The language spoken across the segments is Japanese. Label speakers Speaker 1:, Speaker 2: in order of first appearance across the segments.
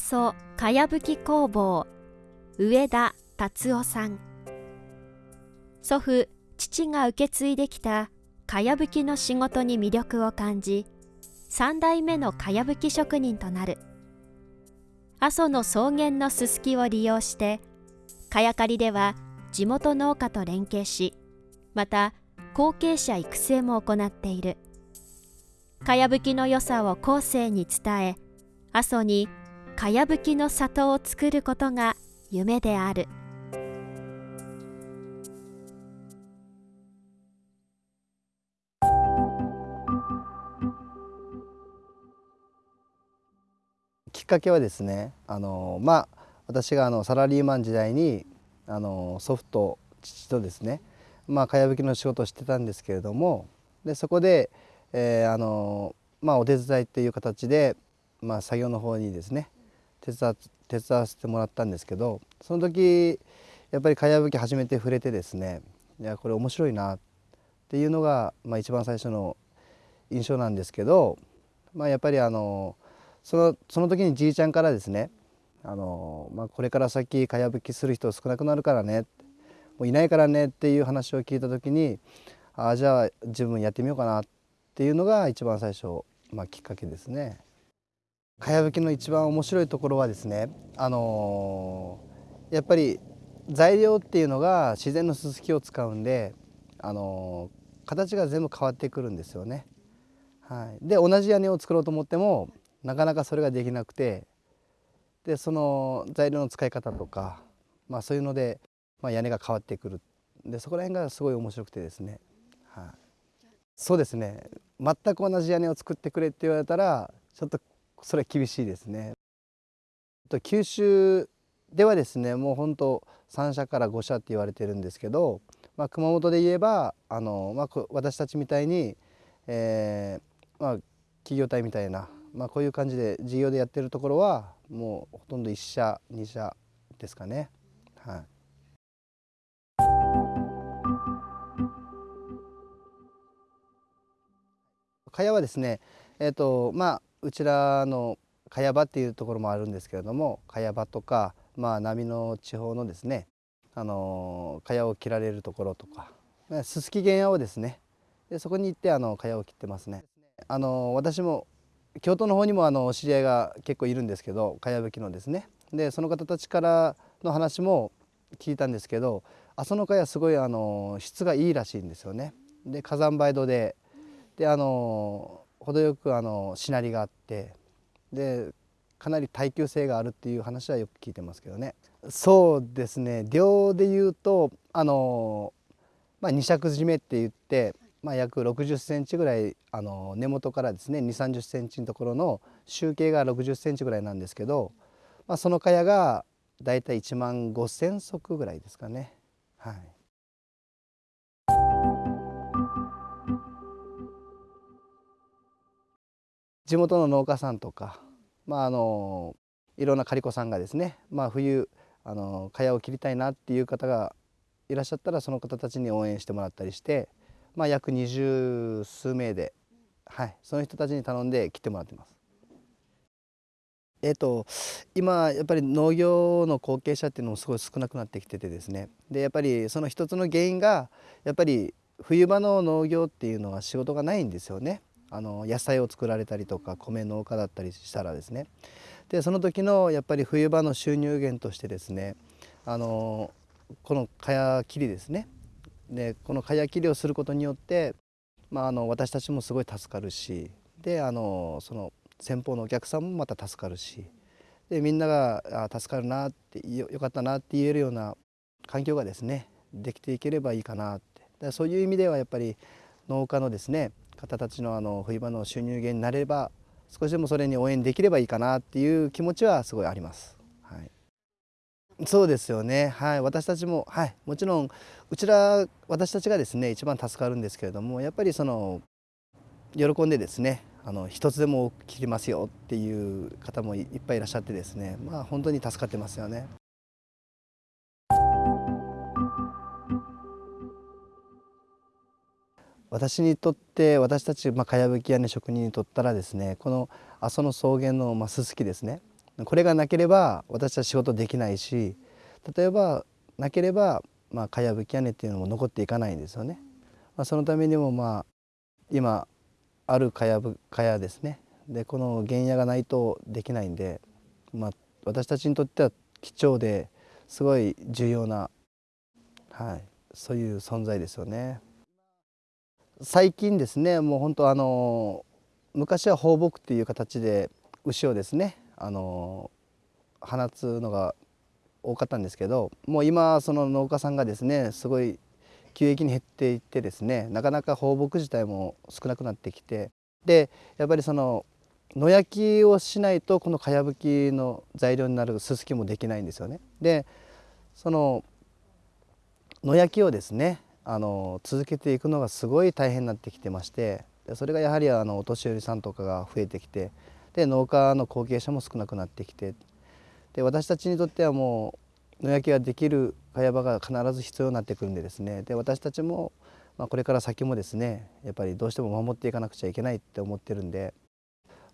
Speaker 1: 阿蘇かやぶき工房。上田達夫さん。祖父父が受け継いできたかやぶきの仕事に魅力を感じ3代目のかやぶき職人となる。阿蘇の草原のすすきを利用してかやかりでは地元農家と連携しまた後継者育成も行っている。かやぶきの良さを後世に伝え阿蘇にかやぶきの里を作ることが夢である。
Speaker 2: きっかけはですねあのまあ私があのサラリーマン時代にあの祖父と父とですねまあかやぶきの仕事をしてたんですけれどもでそこで、えー、あのまあお手伝いっていう形で、まあ、作業の方にですね手伝手伝わせてもらったんですけどその時やっぱりかやぶき初めて触れてですねいやこれ面白いなっていうのが、まあ、一番最初の印象なんですけど、まあ、やっぱりあのそのその時にじいちゃんからですねあの、まあ、これから先かやぶきする人少なくなるからねもういないからねっていう話を聞いた時にああじゃあ自分やってみようかなっていうのが一番最初、まあ、きっかけですね。かやぶきの一番面白いところはですね、あのー、やっぱり材料っていうのが自然のすすきを使うんで、あのー、形が全部変わってくるんですよね。はい、で同じ屋根を作ろうと思ってもなかなかそれができなくてでその材料の使い方とか、まあ、そういうので、まあ、屋根が変わってくる。でそこら辺がすごい面白くてですね、はい、そうですね。全く同じ屋根を作ってくれって言われたらちょっとそれは厳しいですね。九州ではですねもう本当3社から5社って言われてるんですけど、まあ、熊本で言えばあの、まあ、私たちみたいに、えーまあ、企業体みたいな、まあ、こういう感じで事業でやってるところはもうほとんど1社2社ですかね。はい蚊帳はですね、えーとまあ、うちらの茅場っていうところもあるんですけれども茅場とか、まあ、波の地方のですねあの茅を切られるところとかすすき原野をですねでそこに行ってあの茅を切ってますね。あの私も京都の方にもあの知り合いが結構いるんですけど茅葺きのですねでその方たちからの話も聞いたんですけど阿蘇の茅すごいあの質がいいらしいんですよね。で火山灰土でであの程よくあのしなりがあってでかなり耐久性があるっていう話はよく聞いてますけどね。そうですね。量で言うとあの、まあ、二尺締めって言って、まあ、約60センチぐらいあの根元からですね2 3 0センチのところの集計が60センチぐらいなんですけど、まあ、その茅がだいたい1万5千足ぐらいですかね。はい。地元の農家さんとか、まあ、あのいろんな刈子さんがですね、まあ、冬あの茅を切りたいなっていう方がいらっしゃったらその方たちに応援してもらったりして、まあ、約二十数名で、はい、その人たちに頼んで切ってもらってます。えーと、今やっぱり農業の後継者っていうのもすごい少なくなってきててですねでやっぱりその一つの原因がやっぱり冬場の農業っていうのは仕事がないんですよね。あの野菜を作られたりとか米農家だったりしたらですね。でその時のやっぱり冬場の収入源としてですねあのこの蚊帳切りですね。でこの蚊帳切りをすることによって、まあ、あの私たちもすごい助かるしであのその先方のお客さんもまた助かるしでみんながあ助かるなってよかったなって言えるような環境がですねできていければいいかなって。そういう意味ではやっぱり農家のですね方たちのあの冬場の収入源になれば少しでもそれに応援できればいいかなっていう気持ちはすごいあります。はい、そうですよね、はい、私たちも、はい、もちろんうちら私たちがですね一番助かるんですけれどもやっぱりその喜んでですねあの一つでも切りますよっていう方もいっぱいいらっしゃってですねまあ本当に助かってますよね。私にとって私たち、まあ、かやぶき屋根職人にとったらですねこの阿蘇の草原の、まあ、すすきですねこれがなければ私は仕事できないし例えばなければまあかやぶき屋根っていうのも残っていかないんですよね。まあ、そのためにもまあ今あるかやぶかやですねでこの原野がないとできないんで、まあ、私たちにとっては貴重ですごい重要な、はい、そういう存在ですよね。最近ですねもう本当あの昔は放牧っていう形で牛をですねあの放つのが多かったんですけどもう今その農家さんがですねすごい急激に減っていってですねなかなか放牧自体も少なくなってきてでやっぱりその野焼きをしないとこのかやぶきの材料になるすすきもできないんですよね。でその野焼きをですねあの続けていくのがすごい大変になってきてましてそれがやはりあのお年寄りさんとかが増えてきてで農家の後継者も少なくなってきてで私たちにとってはもう野焼きができる茅場が必ず必要になってくるんでですねで私たちも、まあ、これから先もですねやっぱりどうしても守っていかなくちゃいけないって思ってるんで、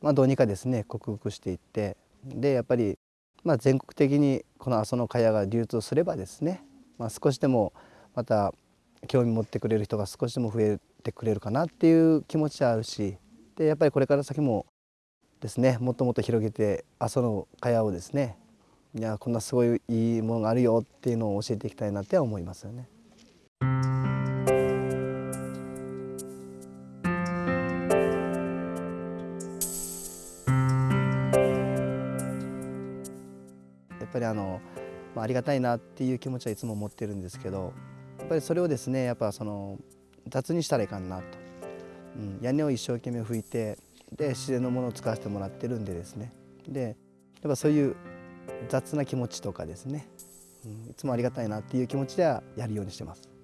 Speaker 2: まあ、どうにかですね克服していってでやっぱり、まあ、全国的にこの阿蘇の茅が流通すればですね、まあ、少しでもまた興味持ってくれる人が少しでも増えてくれるかなっていう気持ちはあるしでやっぱりこれから先もですねもっともっと広げて阿蘇の茅をですねいやこんなすごいいいものがあるよっていうのを教えていきたいなって思いますよね。やっぱりあの、まあ、ありがたいなっていう気持ちはいつも持ってるんですけどっぱりそれをですねやっぱその雑にしたらいかんなと、うん、屋根を一生懸命拭いてで自然のものを使わせてもらってるんでですね。でやっぱそういう雑な気持ちとかですね、うん、いつもありがたいなっていう気持ちではやるようにしてます。